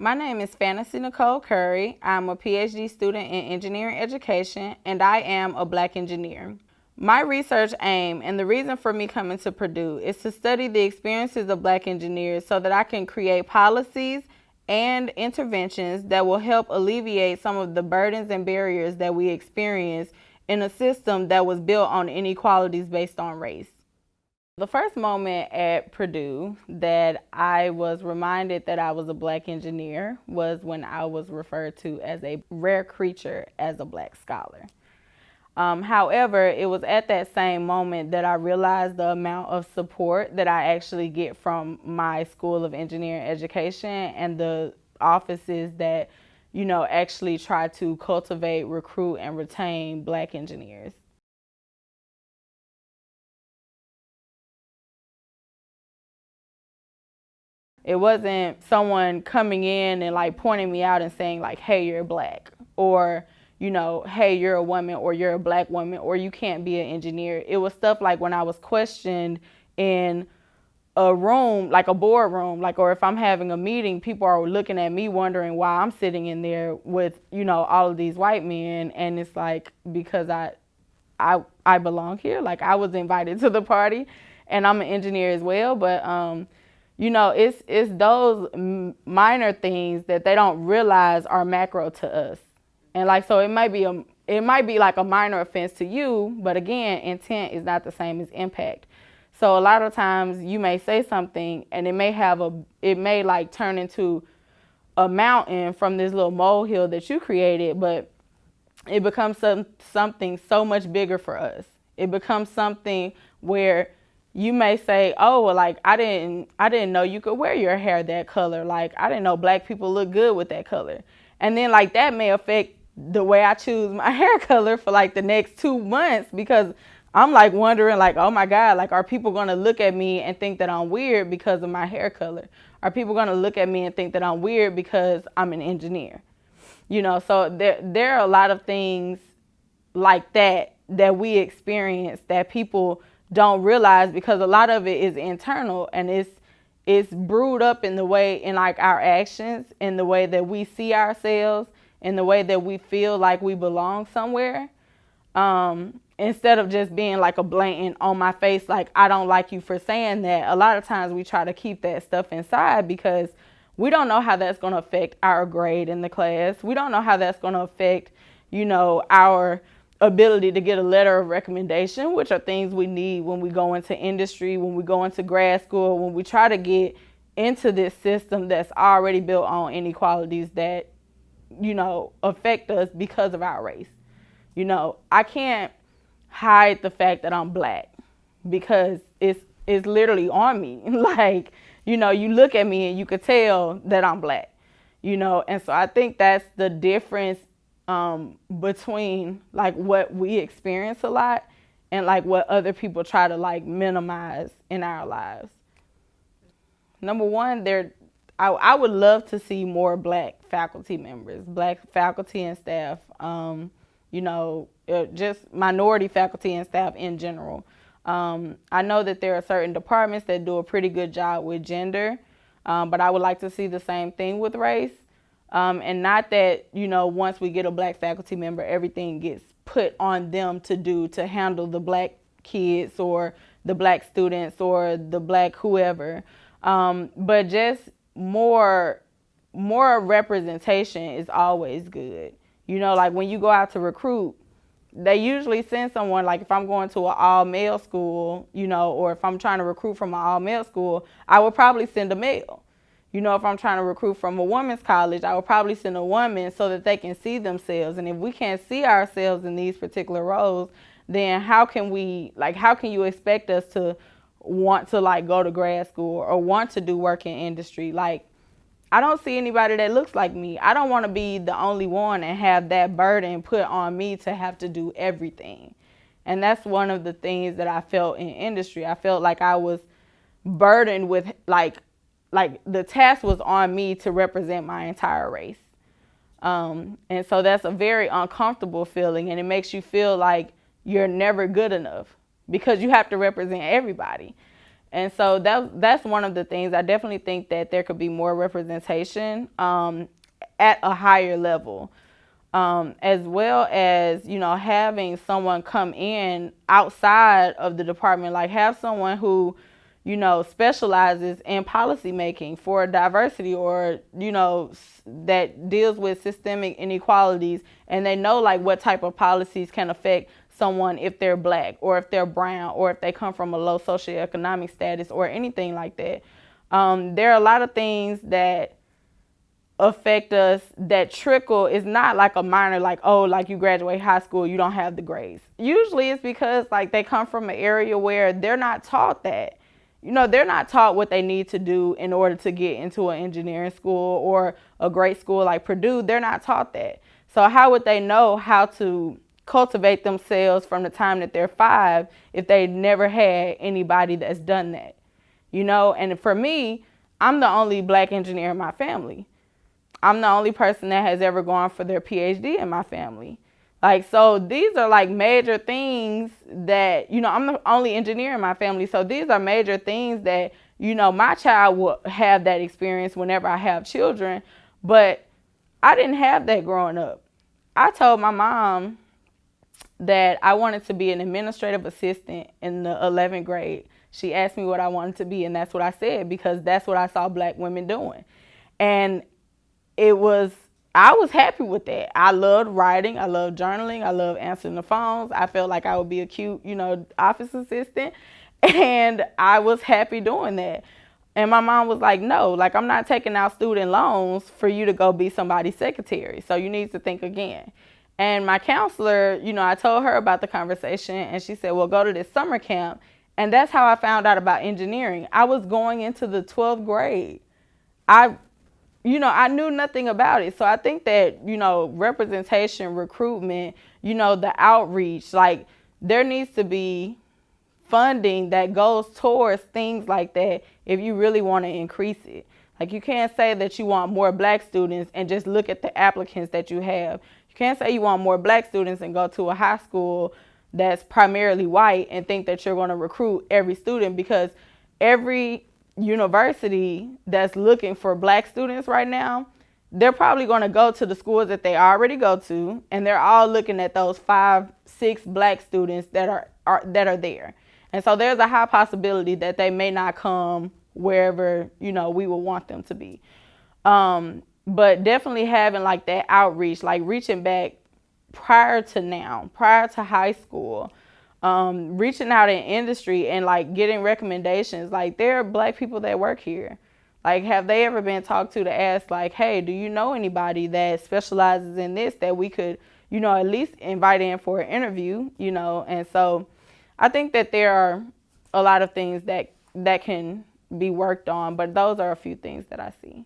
My name is Fantasy Nicole Curry. I'm a PhD student in engineering education and I am a black engineer. My research aim and the reason for me coming to Purdue is to study the experiences of black engineers so that I can create policies and interventions that will help alleviate some of the burdens and barriers that we experience in a system that was built on inequalities based on race. The first moment at Purdue that I was reminded that I was a black engineer was when I was referred to as a rare creature as a black scholar. Um, however, it was at that same moment that I realized the amount of support that I actually get from my School of Engineering Education and the offices that, you know, actually try to cultivate, recruit, and retain black engineers. It wasn't someone coming in and like pointing me out and saying like, hey, you're black or, you know, hey, you're a woman or you're a black woman or you can't be an engineer. It was stuff like when I was questioned in a room, like a boardroom, like, or if I'm having a meeting, people are looking at me wondering why I'm sitting in there with, you know, all of these white men. And it's like, because I, I, I belong here. Like I was invited to the party and I'm an engineer as well. But, um, you know, it's it's those minor things that they don't realize are macro to us. And like so it might be a it might be like a minor offense to you, but again, intent is not the same as impact. So a lot of times you may say something and it may have a it may like turn into a mountain from this little molehill that you created, but it becomes some, something so much bigger for us. It becomes something where you may say, "Oh, well, like I didn't, I didn't know you could wear your hair that color. Like I didn't know black people look good with that color." And then like that may affect the way I choose my hair color for like the next two months because I'm like wondering, like, oh my God, like, are people gonna look at me and think that I'm weird because of my hair color? Are people gonna look at me and think that I'm weird because I'm an engineer? You know, so there there are a lot of things like that that we experience that people don't realize because a lot of it is internal and it's it's brewed up in the way in like our actions in the way that we see ourselves in the way that we feel like we belong somewhere. Um, instead of just being like a blatant on my face like i don't like you for saying that a lot of times we try to keep that stuff inside because we don't know how that's going to affect our grade in the class. We don't know how that's going to affect you know our ability to get a letter of recommendation, which are things we need when we go into industry, when we go into grad school, when we try to get into this system that's already built on inequalities that, you know, affect us because of our race. You know, I can't hide the fact that I'm black because it's it's literally on me. like, you know, you look at me and you could tell that I'm black. You know, and so I think that's the difference um, between like what we experience a lot and like what other people try to like minimize in our lives. Number one, there, I, I would love to see more black faculty members, black faculty and staff, um, you know, uh, just minority faculty and staff in general. Um, I know that there are certain departments that do a pretty good job with gender, um, but I would like to see the same thing with race. Um, and not that, you know, once we get a black faculty member, everything gets put on them to do to handle the black kids or the black students or the black whoever. Um, but just more, more representation is always good. You know, like when you go out to recruit, they usually send someone like if I'm going to an all male school, you know, or if I'm trying to recruit from an all male school, I would probably send a male. You know, if I'm trying to recruit from a women's college, I would probably send a woman so that they can see themselves. And if we can't see ourselves in these particular roles, then how can we, like, how can you expect us to want to, like, go to grad school or want to do work in industry? Like, I don't see anybody that looks like me. I don't want to be the only one and have that burden put on me to have to do everything. And that's one of the things that I felt in industry. I felt like I was burdened with, like, like the task was on me to represent my entire race. Um, and so that's a very uncomfortable feeling and it makes you feel like you're never good enough because you have to represent everybody. And so that that's one of the things I definitely think that there could be more representation um, at a higher level, um, as well as you know having someone come in outside of the department, like have someone who you know specializes in policy making for diversity or you know that deals with systemic inequalities. And they know like what type of policies can affect someone if they're black or if they're brown or if they come from a low socioeconomic status or anything like that. Um, there are a lot of things that affect us that trickle. Is not like a minor like oh like you graduate high school you don't have the grades. Usually it's because like they come from an area where they're not taught that you know they're not taught what they need to do in order to get into an engineering school or a great school like purdue they're not taught that so how would they know how to cultivate themselves from the time that they're five if they never had anybody that's done that. You know, and for me, I'm the only black engineer in my family. I'm the only person that has ever gone for their PhD in my family. Like, so these are like major things that, you know, I'm the only engineer in my family. So these are major things that, you know, my child will have that experience whenever I have children. But I didn't have that growing up. I told my mom, that I wanted to be an administrative assistant in the 11th grade. She asked me what I wanted to be, and that's what I said because that's what I saw black women doing. And it was, I was happy with that. I loved writing, I loved journaling, I loved answering the phones. I felt like I would be a cute, you know, office assistant, and I was happy doing that. And my mom was like, no, like I'm not taking out student loans for you to go be somebody's secretary. So you need to think again. And my counselor, you know, I told her about the conversation and she said, well, go to this summer camp. And that's how I found out about engineering. I was going into the 12th grade. I, you know, I knew nothing about it. So I think that, you know, representation, recruitment, you know, the outreach, like there needs to be funding that goes towards things like that if you really want to increase it. Like you can't say that you want more black students and just look at the applicants that you have You can't say you want more black students and go to a high school that's primarily white and think that you're going to recruit every student because every university that's looking for black students right now, they're probably going to go to the schools that they already go to and they're all looking at those five, six black students that are, are that are there. And so there's a high possibility that they may not come wherever, you know, we would want them to be. Um, but definitely having like that outreach, like reaching back prior to now, prior to high school, um, reaching out in industry and like getting recommendations. Like there are black people that work here. Like, have they ever been talked to to ask, like, hey, do you know anybody that specializes in this that we could, you know, at least invite in for an interview, you know? And so I think that there are a lot of things that that can be worked on, but those are a few things that I see.